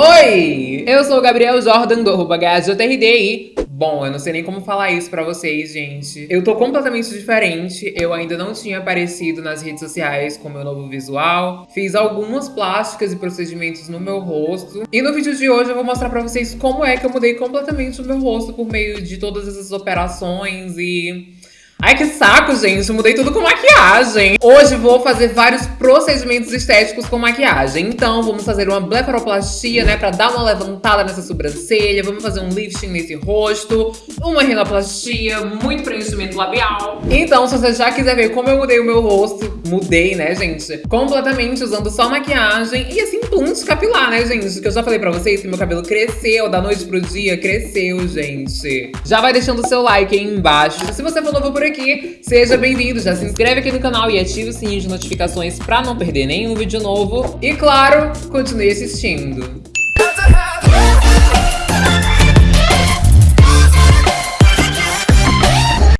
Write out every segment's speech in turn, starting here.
Oi! Eu sou o Gabriel Jordan do arroba HJRD Bom, eu não sei nem como falar isso pra vocês, gente. Eu tô completamente diferente. Eu ainda não tinha aparecido nas redes sociais com meu novo visual. Fiz algumas plásticas e procedimentos no meu rosto. E no vídeo de hoje eu vou mostrar pra vocês como é que eu mudei completamente o meu rosto por meio de todas essas operações e Ai, que saco, gente. Mudei tudo com maquiagem. Hoje vou fazer vários procedimentos estéticos com maquiagem. Então, vamos fazer uma blefaroplastia, né? Pra dar uma levantada nessa sobrancelha. Vamos fazer um lifting nesse rosto. Uma rinoplastia, muito preenchimento labial. Então, se você já quiser ver como eu mudei o meu rosto, mudei, né, gente? Completamente usando só maquiagem e assim, punch capilar, né, gente? Que eu já falei pra vocês que meu cabelo cresceu da noite pro dia. Cresceu, gente. Já vai deixando o seu like aí embaixo. Se você for novo por aqui, seja bem-vindo, já se inscreve aqui no canal e ative o sininho de notificações pra não perder nenhum vídeo novo. E claro, continue assistindo.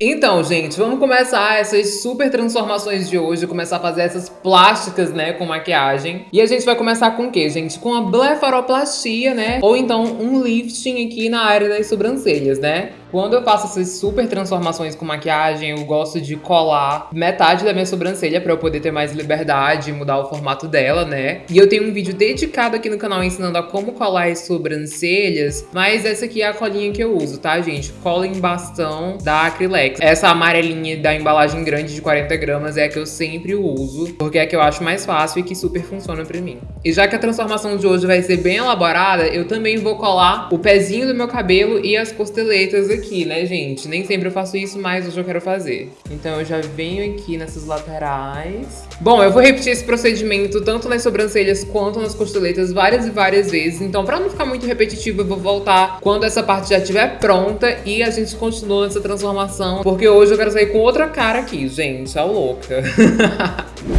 Então, gente, vamos começar essas super transformações de hoje, começar a fazer essas plásticas, né, com maquiagem. E a gente vai começar com o quê, gente? Com a blefaroplastia, né? Ou então um lifting aqui na área das sobrancelhas, né? Quando eu faço essas super transformações com maquiagem, eu gosto de colar metade da minha sobrancelha pra eu poder ter mais liberdade mudar o formato dela, né? E eu tenho um vídeo dedicado aqui no canal ensinando a como colar as sobrancelhas, mas essa aqui é a colinha que eu uso, tá, gente? Cola em bastão da Acrylex. Essa amarelinha da embalagem grande de 40 gramas é a que eu sempre uso, porque é a que eu acho mais fácil e que super funciona pra mim. E já que a transformação de hoje vai ser bem elaborada, eu também vou colar o pezinho do meu cabelo e as costeletas aqui aqui, né, gente? Nem sempre eu faço isso, mas hoje eu quero fazer. Então eu já venho aqui nessas laterais. Bom, eu vou repetir esse procedimento tanto nas sobrancelhas quanto nas costeletas várias e várias vezes. Então, pra não ficar muito repetitivo, eu vou voltar quando essa parte já estiver pronta e a gente continua nessa transformação. Porque hoje eu quero sair com outra cara aqui, gente. A louca.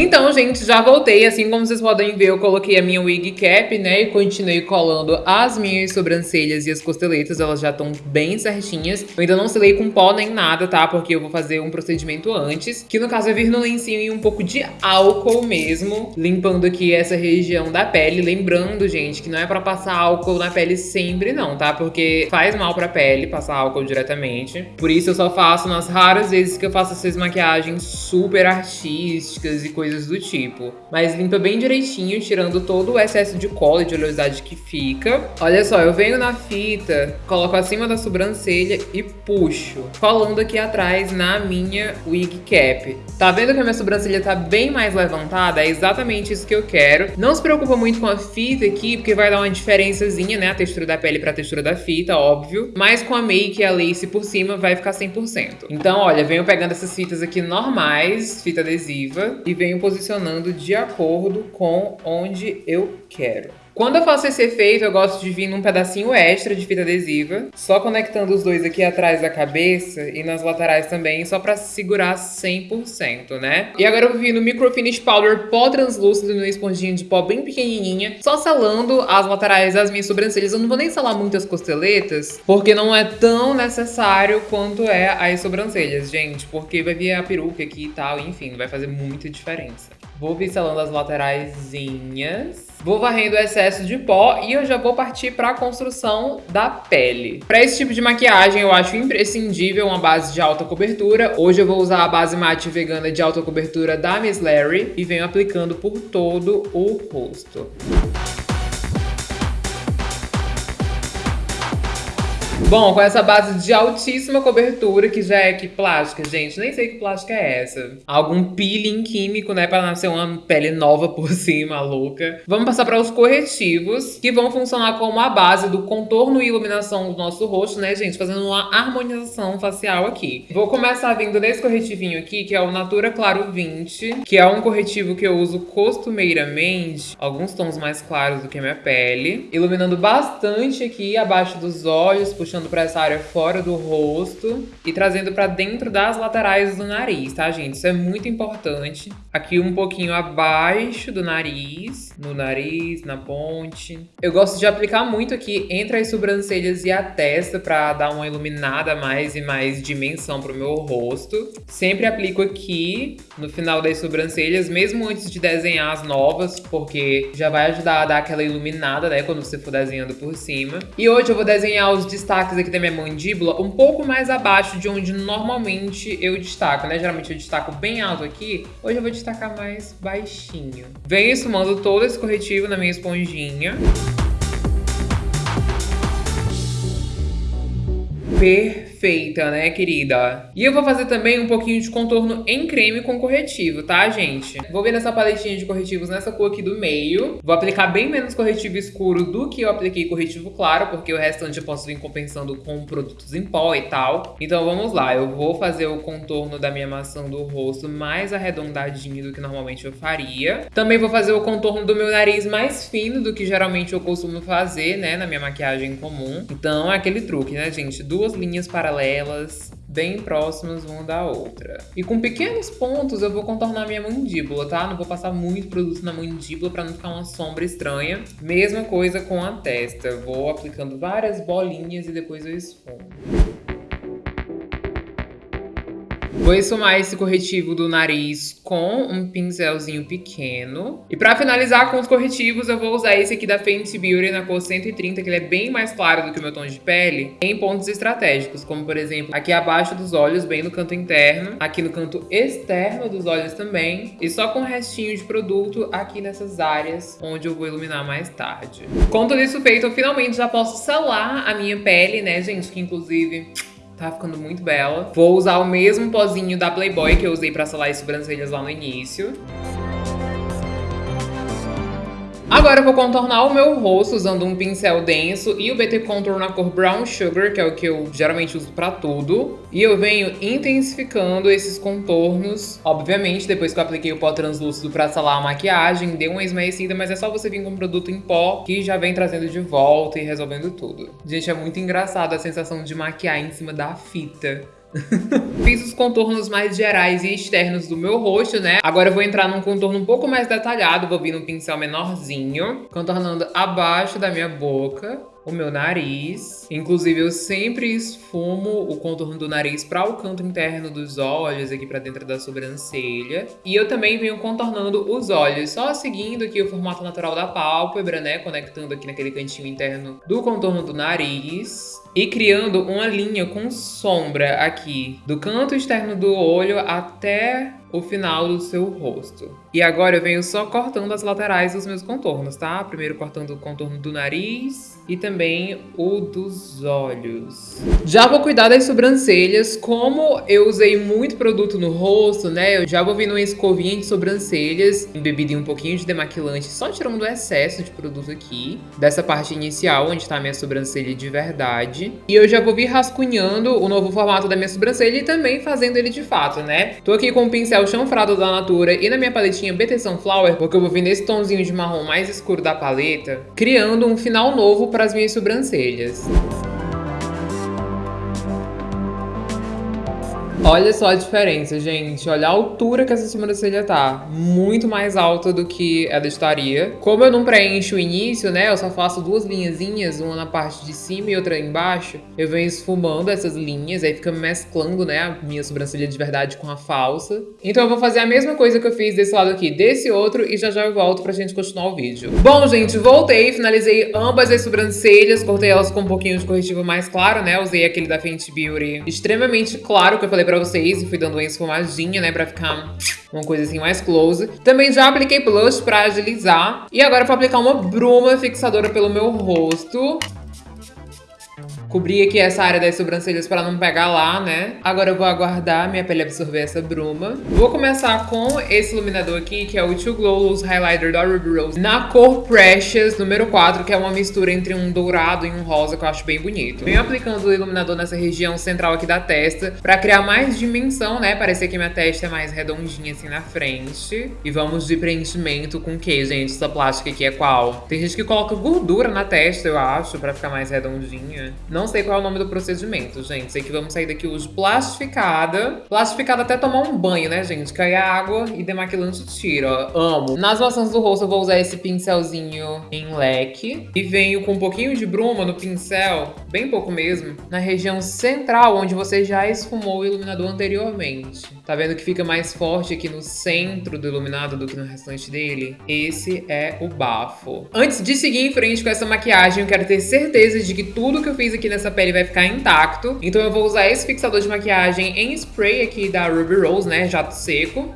Então, gente, já voltei. Assim como vocês podem ver, eu coloquei a minha wig cap, né? E continuei colando as minhas sobrancelhas e as costeletas. Elas já estão bem certinhas. Eu ainda não selei com pó nem nada, tá? Porque eu vou fazer um procedimento antes. Que no caso é vir no lencinho e um pouco de álcool mesmo. Limpando aqui essa região da pele. Lembrando, gente, que não é pra passar álcool na pele sempre não, tá? Porque faz mal pra pele passar álcool diretamente. Por isso eu só faço nas raras vezes que eu faço essas maquiagens super artísticas e coisas coisas do tipo. Mas limpa bem direitinho, tirando todo o excesso de cola e de oleosidade que fica. Olha só, eu venho na fita, coloco acima da sobrancelha e puxo, colando aqui atrás na minha wig cap. Tá vendo que a minha sobrancelha tá bem mais levantada? É exatamente isso que eu quero. Não se preocupa muito com a fita aqui, porque vai dar uma diferençazinha, né? A textura da pele pra textura da fita, óbvio. Mas com a make e a lace por cima vai ficar 100%. Então, olha, venho pegando essas fitas aqui normais, fita adesiva, e venho posicionando de acordo com onde eu quero. Quando eu faço esse efeito, eu gosto de vir num pedacinho extra de fita adesiva, só conectando os dois aqui atrás da cabeça e nas laterais também, só pra segurar 100%, né? E agora eu vou vir no Microfinish Powder pó translúcido numa esponjinha de pó bem pequenininha, só selando as laterais das minhas sobrancelhas. Eu não vou nem selar muitas costeletas, porque não é tão necessário quanto é as sobrancelhas, gente, porque vai vir a peruca aqui e tal, enfim, vai fazer muita diferença. Vou pincelando as lateraisinhas. Vou varrendo o excesso de pó e eu já vou partir para a construção da pele. Para esse tipo de maquiagem, eu acho imprescindível uma base de alta cobertura. Hoje eu vou usar a base mate vegana de alta cobertura da Miss Larry e venho aplicando por todo o rosto. Bom, com essa base de altíssima cobertura, que já é que plástica, gente, nem sei que plástica é essa. Algum peeling químico, né, pra nascer uma pele nova por cima, louca. Vamos passar para os corretivos, que vão funcionar como a base do contorno e iluminação do nosso rosto, né, gente, fazendo uma harmonização facial aqui. Vou começar vindo desse corretivinho aqui, que é o Natura Claro 20, que é um corretivo que eu uso costumeiramente, alguns tons mais claros do que a minha pele, iluminando bastante aqui abaixo dos olhos, puxando puxando pra essa área fora do rosto e trazendo pra dentro das laterais do nariz, tá, gente? Isso é muito importante. Aqui um pouquinho abaixo do nariz, no nariz, na ponte. Eu gosto de aplicar muito aqui entre as sobrancelhas e a testa pra dar uma iluminada mais e mais dimensão pro meu rosto. Sempre aplico aqui no final das sobrancelhas, mesmo antes de desenhar as novas, porque já vai ajudar a dar aquela iluminada, né, quando você for desenhando por cima. E hoje eu vou desenhar os destaques aqui da minha mandíbula um pouco mais abaixo de onde normalmente eu destaco, né? Geralmente eu destaco bem alto aqui, hoje eu vou destacar mais baixinho. Venho esfumando todo esse corretivo na minha esponjinha. Perfeita, né, querida? E eu vou fazer também um pouquinho de contorno em creme com corretivo, tá, gente? Vou vir nessa paletinha de corretivos nessa cor aqui do meio. Vou aplicar bem menos corretivo escuro do que eu apliquei corretivo claro, porque o restante eu posso vir compensando com produtos em pó e tal. Então vamos lá, eu vou fazer o contorno da minha maçã do rosto mais arredondadinho do que normalmente eu faria. Também vou fazer o contorno do meu nariz mais fino do que geralmente eu costumo fazer, né, na minha maquiagem comum. Então é aquele truque, né, gente? Duas linhas paralelas bem próximas uma da outra. E com pequenos pontos eu vou contornar minha mandíbula, tá? Não vou passar muito produto na mandíbula para não ficar uma sombra estranha. Mesma coisa com a testa. Vou aplicando várias bolinhas e depois eu esfumo. Vou esfumar esse corretivo do nariz com um pincelzinho pequeno. E pra finalizar com os corretivos, eu vou usar esse aqui da Fenty Beauty na cor 130, que ele é bem mais claro do que o meu tom de pele, em pontos estratégicos, como por exemplo, aqui abaixo dos olhos, bem no canto interno, aqui no canto externo dos olhos também, e só com restinho de produto aqui nessas áreas, onde eu vou iluminar mais tarde. Com tudo isso feito, eu finalmente já posso selar a minha pele, né, gente, que inclusive Tá ficando muito bela. Vou usar o mesmo pozinho da Playboy que eu usei pra selar as sobrancelhas lá no início. Agora eu vou contornar o meu rosto usando um pincel denso e o BT Contour na cor Brown Sugar, que é o que eu geralmente uso pra tudo. E eu venho intensificando esses contornos. Obviamente, depois que eu apliquei o pó translúcido pra selar a maquiagem, deu uma esmaecida, mas é só você vir com um produto em pó que já vem trazendo de volta e resolvendo tudo. Gente, é muito engraçado a sensação de maquiar em cima da fita. Fiz os contornos mais gerais e externos do meu rosto, né? Agora eu vou entrar num contorno um pouco mais detalhado, vou vir num pincel menorzinho, contornando abaixo da minha boca o meu nariz. Inclusive, eu sempre esfumo o contorno do nariz para o canto interno dos olhos, aqui para dentro da sobrancelha. E eu também venho contornando os olhos, só seguindo aqui o formato natural da pálpebra, né? Conectando aqui naquele cantinho interno do contorno do nariz. E criando uma linha com sombra aqui, do canto externo do olho até o final do seu rosto. E agora eu venho só cortando as laterais dos meus contornos, tá? Primeiro cortando o contorno do nariz e também o dos olhos. Já vou cuidar das sobrancelhas. Como eu usei muito produto no rosto, né? Eu já vou vir numa escovinha de sobrancelhas, embebida em um pouquinho de demaquilante, só tirando o excesso de produto aqui, dessa parte inicial, onde tá a minha sobrancelha de verdade. E eu já vou vir rascunhando o novo formato da minha sobrancelha e também fazendo ele de fato, né? Tô aqui com o pincel pincel chanfrado da Natura e na minha paletinha BT Sunflower, porque eu vou vir nesse tomzinho de marrom mais escuro da paleta, criando um final novo para as minhas sobrancelhas. Olha só a diferença, gente. Olha a altura que essa sobrancelha tá. Muito mais alta do que ela estaria. Como eu não preencho o início, né? Eu só faço duas linhazinhas, uma na parte de cima e outra embaixo. Eu venho esfumando essas linhas, aí fica mesclando, né? A minha sobrancelha de verdade com a falsa. Então eu vou fazer a mesma coisa que eu fiz desse lado aqui, desse outro, e já já eu volto pra gente continuar o vídeo. Bom, gente, voltei, finalizei ambas as sobrancelhas, cortei elas com um pouquinho de corretivo mais claro, né? Usei aquele da Fenty Beauty extremamente claro, que eu falei pra vocês e fui dando uma esfumadinha, né, pra ficar uma coisa assim mais close. Também já apliquei blush pra agilizar. E agora vou aplicar uma bruma fixadora pelo meu rosto. Cobri aqui essa área das sobrancelhas para não pegar lá, né? Agora eu vou aguardar minha pele absorver essa bruma. Vou começar com esse iluminador aqui, que é o Too Glow Loose Highlighter da Ruby Rose, na cor Precious, número 4, que é uma mistura entre um dourado e um rosa, que eu acho bem bonito. Venho aplicando o iluminador nessa região central aqui da testa, para criar mais dimensão, né? Parecer que minha testa é mais redondinha assim na frente. E vamos de preenchimento com o que, gente? Essa plástica aqui é qual? Tem gente que coloca gordura na testa, eu acho, para ficar mais redondinha. Não sei qual é o nome do procedimento, gente. Sei que vamos sair daqui hoje plastificada. Plastificada até tomar um banho, né, gente? Cair água e demaquilante tira. Amo. Nas maçãs do rosto eu vou usar esse pincelzinho em leque. E venho com um pouquinho de bruma no pincel, bem pouco mesmo, na região central, onde você já esfumou o iluminador anteriormente. Tá vendo que fica mais forte aqui no centro do iluminado do que no restante dele? Esse é o bafo. Antes de seguir em frente com essa maquiagem, eu quero ter certeza de que tudo que eu fiz aqui nessa pele vai ficar intacto. Então eu vou usar esse fixador de maquiagem em spray aqui da Ruby Rose, né, jato seco.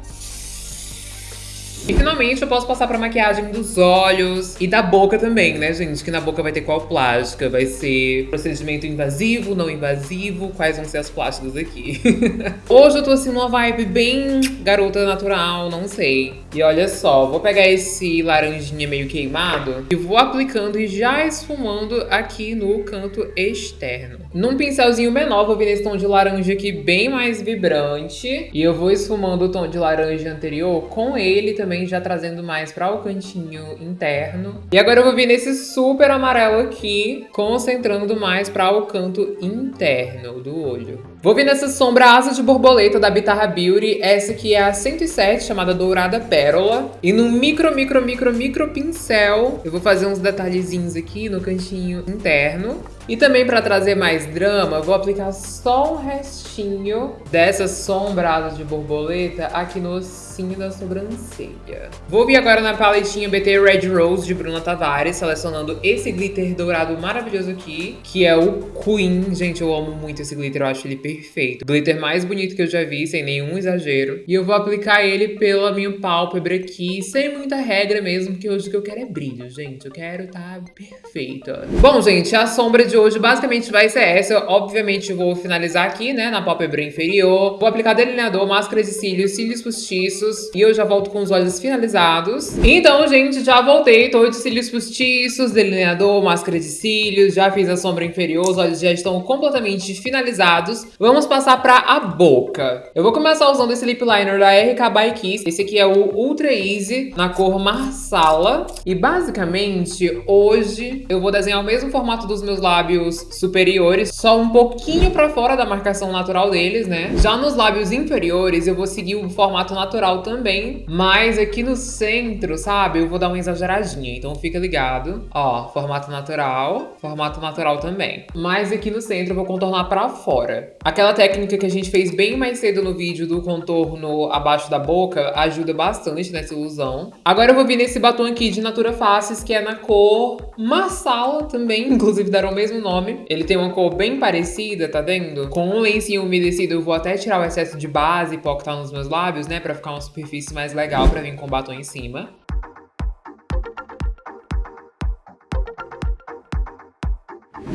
E finalmente eu posso passar pra maquiagem dos olhos e da boca também, né, gente? Que na boca vai ter qual plástica? Vai ser procedimento invasivo, não invasivo? Quais vão ser as plásticas aqui? Hoje eu tô assim numa vibe bem garota natural, não sei. E olha só, vou pegar esse laranjinha meio queimado e vou aplicando e já esfumando aqui no canto externo. Num pincelzinho menor, vou vir nesse tom de laranja aqui bem mais vibrante. E eu vou esfumando o tom de laranja anterior com ele também também já trazendo mais para o cantinho interno. E agora eu vou vir nesse super amarelo aqui, concentrando mais para o canto interno do olho. Vou vir nessa sombra asa de borboleta da Bitarra Beauty, essa aqui é a 107, chamada Dourada Pérola. E no micro, micro, micro, micro pincel, eu vou fazer uns detalhezinhos aqui no cantinho interno. E também para trazer mais drama, vou aplicar só um restinho dessa sombra de borboleta aqui no ossinho da sobrancelha. Vou vir agora na paletinha BT Red Rose de Bruna Tavares, selecionando esse glitter dourado maravilhoso aqui, que é o Queen. Gente, eu amo muito esse glitter, eu acho ele perfeito. Glitter mais bonito que eu já vi, sem nenhum exagero. E eu vou aplicar ele pela minha pálpebra aqui, sem muita regra mesmo, porque hoje o que eu quero é brilho, gente. Eu quero tá perfeita. Bom, gente, a sombra de hoje basicamente vai ser essa. Eu, obviamente vou finalizar aqui, né, na pálpebra inferior. Vou aplicar delineador, máscara de cílios, cílios postiços. E eu já volto com os olhos finalizados. Então, gente, já voltei. Tô de cílios postiços, delineador, máscara de cílios. Já fiz a sombra inferior, os olhos já estão completamente finalizados. Vamos passar pra a boca. Eu vou começar usando esse lip liner da RK by Kiss. Esse aqui é o Ultra Easy, na cor Marsala. E basicamente, hoje, eu vou desenhar o mesmo formato dos meus lábios superiores, só um pouquinho pra fora da marcação natural deles, né? Já nos lábios inferiores, eu vou seguir o formato natural também, mas aqui no centro, sabe? Eu vou dar uma exageradinha, então fica ligado. Ó, formato natural, formato natural também. Mas aqui no centro eu vou contornar pra fora. Aquela técnica que a gente fez bem mais cedo no vídeo do contorno abaixo da boca ajuda bastante nessa ilusão. Agora eu vou vir nesse batom aqui de Natura Faces, que é na cor Marsala também, inclusive deram o mesmo nome. Ele tem uma cor bem parecida, tá vendo? Com um lencinho umedecido, eu vou até tirar o excesso de base pó que tá nos meus lábios, né? Pra ficar uma superfície mais legal pra vir com batom em cima.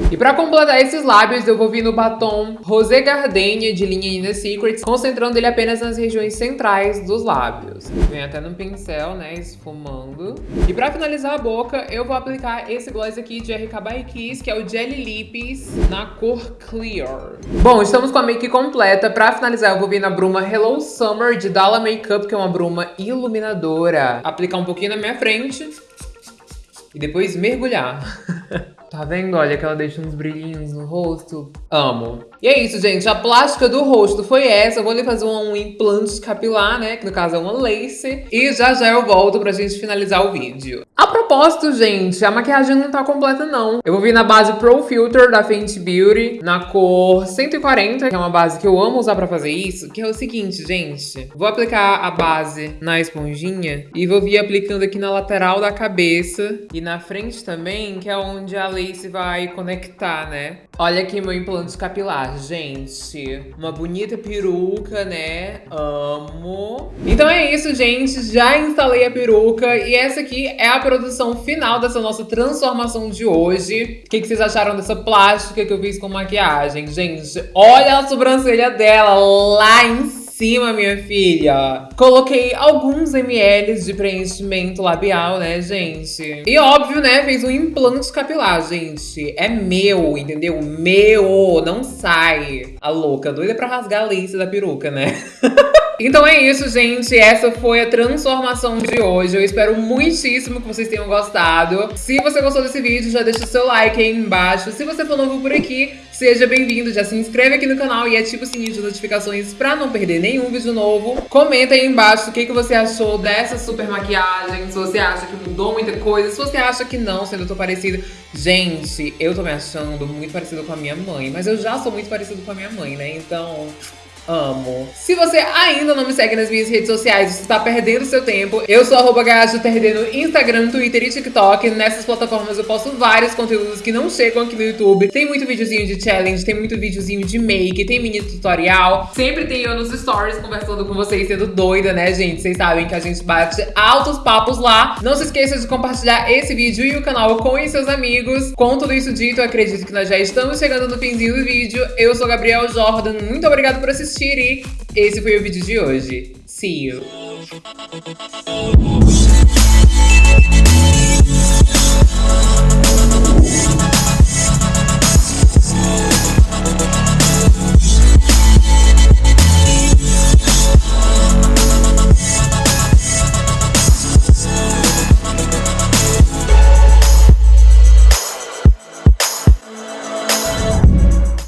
E pra completar esses lábios, eu vou vir no batom Rosé Gardenia de linha Inner Secrets, concentrando ele apenas nas regiões centrais dos lábios. Vem até no pincel, né, esfumando. E pra finalizar a boca, eu vou aplicar esse gloss aqui de RK by Kiss, que é o Jelly Lips, na cor Clear. Bom, estamos com a make completa. Pra finalizar, eu vou vir na bruma Hello Summer de Dalla Makeup, que é uma bruma iluminadora. Aplicar um pouquinho na minha frente e depois mergulhar. Tá vendo? Olha que ela deixa uns brilhinhos no rosto. Amo. E é isso, gente. A plástica do rosto foi essa. Eu vou ali fazer um implante capilar, né? Que no caso é uma lace. E já já eu volto pra gente finalizar o vídeo. A propósito, gente, a maquiagem não tá completa, não. Eu vou vir na base Pro Filter da Fenty Beauty, na cor 140, que é uma base que eu amo usar pra fazer isso, que é o seguinte, gente. Vou aplicar a base na esponjinha e vou vir aplicando aqui na lateral da cabeça e na frente também, que é onde a lace vai conectar, né? Olha aqui meu implante capilar, gente. Uma bonita peruca, né? Amo. Então é isso, gente. Já instalei a peruca e essa aqui é a produção final dessa nossa transformação de hoje. O que, que vocês acharam dessa plástica que eu fiz com maquiagem? Gente, olha a sobrancelha dela lá em cima cima, minha filha. Coloquei alguns ml de preenchimento labial, né, gente? E óbvio, né, fez um implante capilar, gente. É meu, entendeu? Meu, não sai. A louca, doida pra rasgar a lace da peruca, né? Então é isso, gente. Essa foi a transformação de hoje. Eu espero muitíssimo que vocês tenham gostado. Se você gostou desse vídeo, já deixa o seu like aí embaixo. Se você for novo por aqui, seja bem-vindo. Já se inscreve aqui no canal e ativa o sininho de notificações pra não perder nenhum vídeo novo. Comenta aí embaixo o que, que você achou dessa super maquiagem. Se você acha que mudou muita coisa. Se você acha que não, sendo eu tô parecida. Gente, eu tô me achando muito parecida com a minha mãe. Mas eu já sou muito parecido com a minha mãe, né? Então... Amo. Se você ainda não me segue nas minhas redes sociais, você está perdendo seu tempo. Eu sou arroba no Instagram, Twitter e TikTok. Nessas plataformas eu posto vários conteúdos que não chegam aqui no YouTube. Tem muito videozinho de challenge, tem muito videozinho de make, tem mini tutorial. Sempre tem eu nos stories conversando com vocês, sendo doida, né, gente? Vocês sabem que a gente bate altos papos lá. Não se esqueça de compartilhar esse vídeo e o canal com os seus amigos. Com tudo isso dito, acredito que nós já estamos chegando no finzinho do vídeo. Eu sou Gabriel Jordan, muito obrigada por assistir e esse foi o vídeo de hoje. See you!